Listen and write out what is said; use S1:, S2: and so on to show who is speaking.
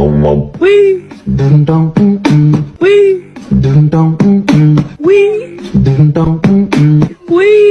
S1: Wee.
S2: dum dum mm mm.
S1: Wee.
S2: dum dum mm mm.
S1: Wee.
S2: dum dum mm mm.
S1: Wee.